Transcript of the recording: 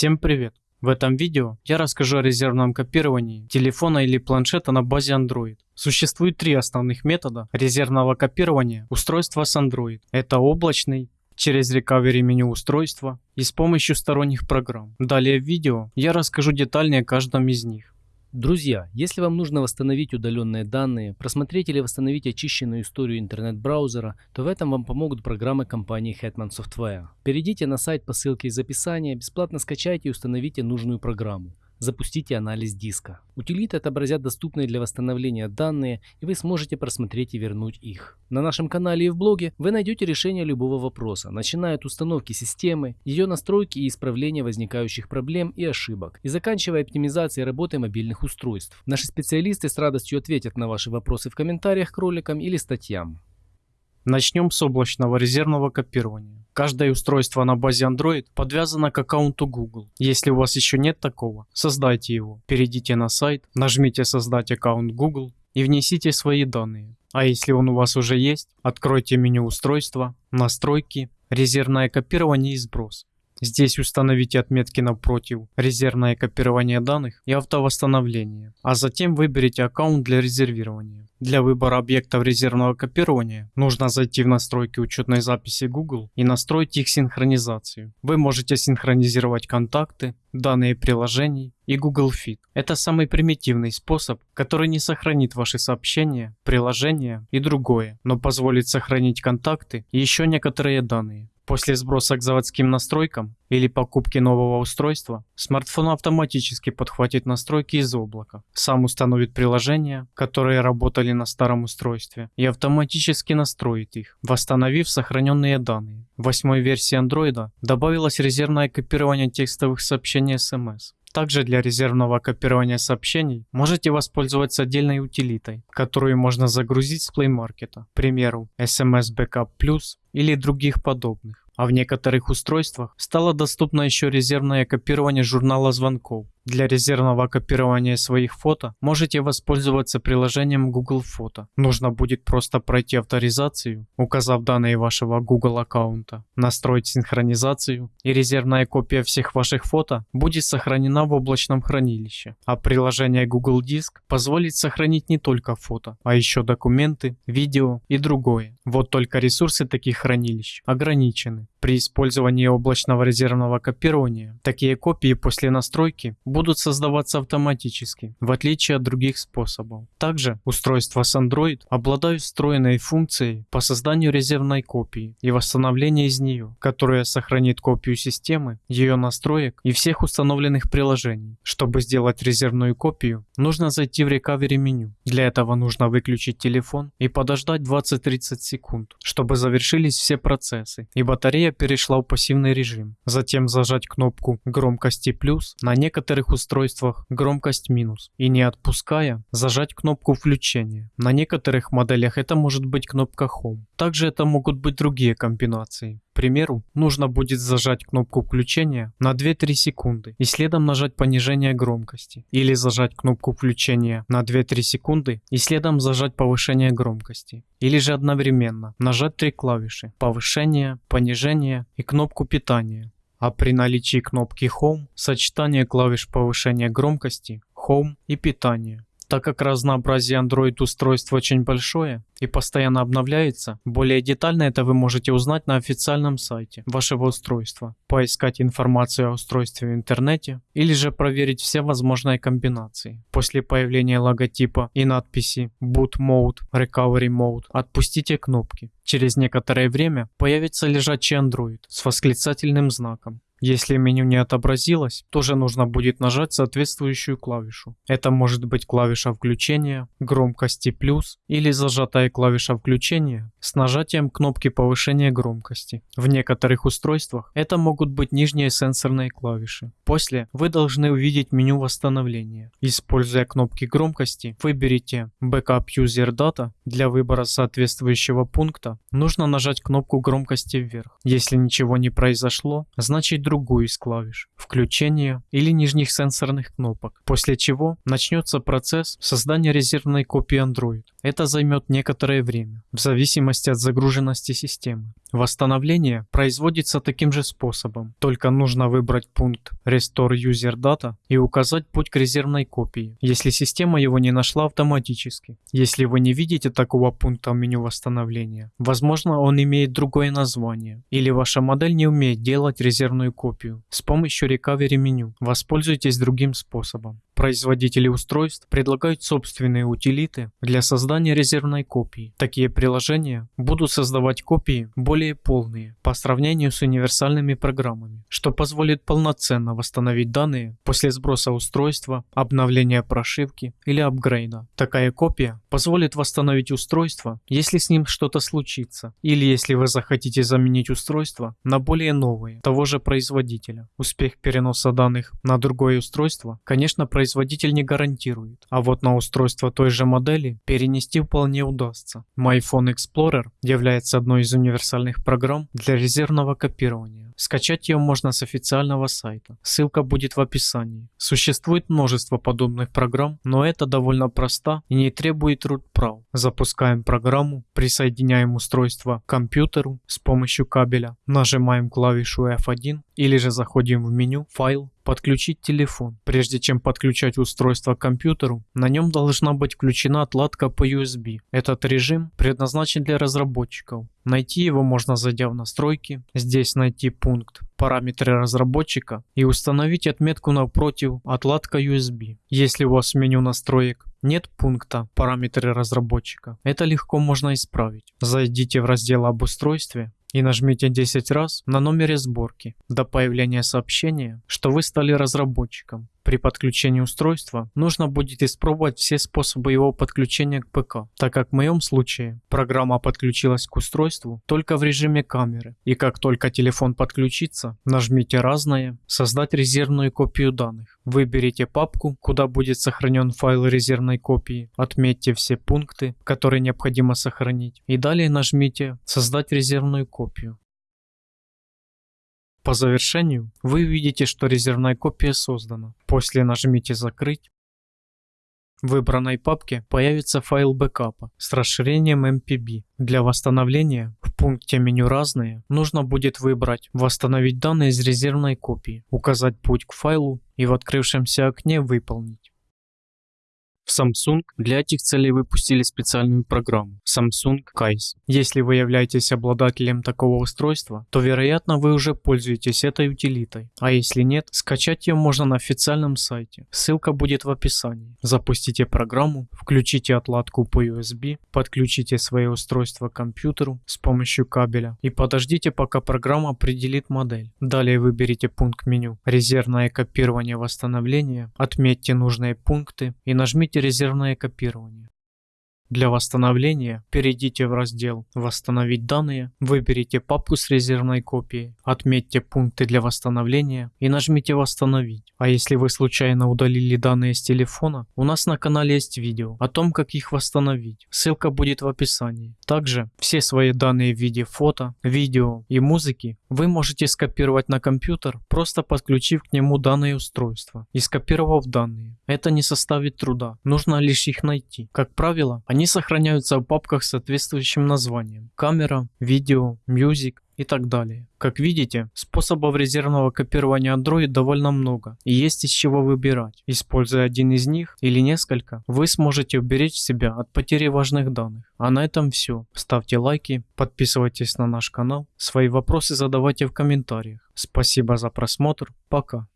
Всем привет! В этом видео я расскажу о резервном копировании телефона или планшета на базе Android. Существует три основных метода резервного копирования устройства с Android. Это облачный, через recovery меню устройства и с помощью сторонних программ. Далее в видео я расскажу детальнее о каждом из них. Друзья, если вам нужно восстановить удаленные данные, просмотреть или восстановить очищенную историю интернет-браузера, то в этом вам помогут программы компании Hetman Software. Перейдите на сайт по ссылке из описания, бесплатно скачайте и установите нужную программу. Запустите анализ диска. Утилиты отобразят доступные для восстановления данные, и вы сможете просмотреть и вернуть их. На нашем канале и в блоге вы найдете решение любого вопроса, начиная от установки системы, ее настройки и исправления возникающих проблем и ошибок, и заканчивая оптимизацией работы мобильных устройств. Наши специалисты с радостью ответят на ваши вопросы в комментариях к роликам или статьям. Начнем с облачного резервного копирования. Каждое устройство на базе Android подвязано к аккаунту Google. Если у вас еще нет такого, создайте его. Перейдите на сайт, нажмите создать аккаунт Google и внесите свои данные. А если он у вас уже есть, откройте меню устройства, настройки, резервное копирование и сброс. Здесь установите отметки напротив «Резервное копирование данных» и «Автовосстановление», а затем выберите аккаунт для резервирования. Для выбора объектов резервного копирования нужно зайти в настройки учетной записи Google и настроить их синхронизацию. Вы можете синхронизировать контакты, данные приложений и Google Fit. Это самый примитивный способ, который не сохранит ваши сообщения, приложения и другое, но позволит сохранить контакты и еще некоторые данные. После сброса к заводским настройкам или покупки нового устройства, смартфон автоматически подхватит настройки из облака, сам установит приложения, которые работали на старом устройстве, и автоматически настроит их, восстановив сохраненные данные. В восьмой версии Android добавилось резервное копирование текстовых сообщений SMS. Также для резервного копирования сообщений можете воспользоваться отдельной утилитой, которую можно загрузить с Play Market, к примеру SMS Backup Plus или других подобных а в некоторых устройствах стало доступно еще резервное копирование журнала звонков. Для резервного копирования своих фото можете воспользоваться приложением Google Фото. Нужно будет просто пройти авторизацию, указав данные вашего Google аккаунта, настроить синхронизацию и резервная копия всех ваших фото будет сохранена в облачном хранилище. А приложение Google Диск позволит сохранить не только фото, а еще документы, видео и другое. Вот только ресурсы таких хранилищ ограничены. При использовании облачного резервного копирования такие копии после настройки будут создаваться автоматически, в отличие от других способов. Также устройства с Android обладают встроенной функцией по созданию резервной копии и восстановления из нее, которая сохранит копию системы, ее настроек и всех установленных приложений. Чтобы сделать резервную копию, нужно зайти в Recovery меню. Для этого нужно выключить телефон и подождать 20-30 секунд, чтобы завершились все процессы и батарея перешла в пассивный режим. Затем зажать кнопку громкости плюс на некоторых устройствах громкость минус. И не отпуская, зажать кнопку включения. На некоторых моделях это может быть кнопка Home. Также это могут быть другие комбинации. Примеру, нужно будет зажать кнопку включения на 2-3 секунды и следом нажать понижение громкости. Или зажать кнопку включения на 2-3 секунды и следом зажать повышение громкости. Или же одновременно нажать три клавиши повышение, понижение и кнопку питания. А при наличии кнопки Home сочетание клавиш повышения громкости, Home и питания. Так как разнообразие Android устройств очень большое и постоянно обновляется, более детально это вы можете узнать на официальном сайте вашего устройства, поискать информацию о устройстве в интернете или же проверить все возможные комбинации. После появления логотипа и надписи Boot Mode, Recovery Mode отпустите кнопки. Через некоторое время появится лежачий Android с восклицательным знаком. Если меню не отобразилось, тоже нужно будет нажать соответствующую клавишу. Это может быть клавиша включения, громкости плюс или зажатая клавиша включения с нажатием кнопки повышения громкости. В некоторых устройствах это могут быть нижние сенсорные клавиши. После вы должны увидеть меню восстановления. Используя кнопки громкости, выберите Backup User Data. Для выбора соответствующего пункта нужно нажать кнопку громкости вверх. Если ничего не произошло, значит другую из клавиш, включения или нижних сенсорных кнопок, после чего начнется процесс создания резервной копии Android. Это займет некоторое время, в зависимости от загруженности системы. Восстановление производится таким же способом, только нужно выбрать пункт Restore User Data и указать путь к резервной копии, если система его не нашла автоматически. Если вы не видите такого пункта в меню восстановления, возможно он имеет другое название, или ваша модель не умеет делать резервную копию. С помощью Recovery меню воспользуйтесь другим способом. Производители устройств предлагают собственные утилиты для создания резервной копии. Такие приложения будут создавать копии более полные по сравнению с универсальными программами, что позволит полноценно восстановить данные после сброса устройства, обновления прошивки или апгрейда. Такая копия позволит восстановить устройство, если с ним что-то случится, или если вы захотите заменить устройство на более новое, того же производителя. Успех переноса данных на другое устройство, конечно, производитель производитель не гарантирует, а вот на устройство той же модели перенести вполне удастся. MyPhone Explorer является одной из универсальных программ для резервного копирования. Скачать ее можно с официального сайта. Ссылка будет в описании. Существует множество подобных программ, но это довольно просто и не требует root прав. Запускаем программу, присоединяем устройство к компьютеру с помощью кабеля, нажимаем клавишу F1 или же заходим в меню «Файл», Подключить телефон. Прежде чем подключать устройство к компьютеру, на нем должна быть включена отладка по USB. Этот режим предназначен для разработчиков. Найти его можно зайдя в настройки, здесь найти пункт параметры разработчика и установить отметку напротив отладка USB. Если у вас в меню настроек нет пункта параметры разработчика, это легко можно исправить. Зайдите в раздел об устройстве и нажмите 10 раз на номере сборки до появления сообщения, что вы стали разработчиком. При подключении устройства нужно будет испробовать все способы его подключения к ПК, так как в моем случае программа подключилась к устройству только в режиме камеры. И как только телефон подключится, нажмите «Разное», «Создать резервную копию данных». Выберите папку, куда будет сохранен файл резервной копии, отметьте все пункты, которые необходимо сохранить, и далее нажмите «Создать резервную копию». По завершению вы увидите, что резервная копия создана. После нажмите «Закрыть». В выбранной папке появится файл бэкапа с расширением MPB. Для восстановления в пункте меню «Разные» нужно будет выбрать «Восстановить данные из резервной копии», указать путь к файлу и в открывшемся окне «Выполнить». Samsung для этих целей выпустили специальную программу Samsung KAIS. Если вы являетесь обладателем такого устройства, то вероятно вы уже пользуетесь этой утилитой, а если нет, скачать ее можно на официальном сайте. Ссылка будет в описании. Запустите программу, включите отладку по USB, подключите свое устройство к компьютеру с помощью кабеля и подождите пока программа определит модель. Далее выберите пункт меню «Резервное копирование восстановления», отметьте нужные пункты и нажмите резервное копирование. Для восстановления перейдите в раздел «Восстановить данные», выберите папку с резервной копией, отметьте пункты для восстановления и нажмите «Восстановить». А если вы случайно удалили данные с телефона, у нас на канале есть видео о том, как их восстановить. Ссылка будет в описании. Также все свои данные в виде фото, видео и музыки вы можете скопировать на компьютер, просто подключив к нему данное устройство и скопировав данные. Это не составит труда, нужно лишь их найти. Как правило, они сохраняются в папках с соответствующим названием. Камера, видео, music и так далее. Как видите, способов резервного копирования Android довольно много и есть из чего выбирать. Используя один из них или несколько, вы сможете уберечь себя от потери важных данных. А на этом все. Ставьте лайки, подписывайтесь на наш канал, свои вопросы задавайте в комментариях. Спасибо за просмотр, пока.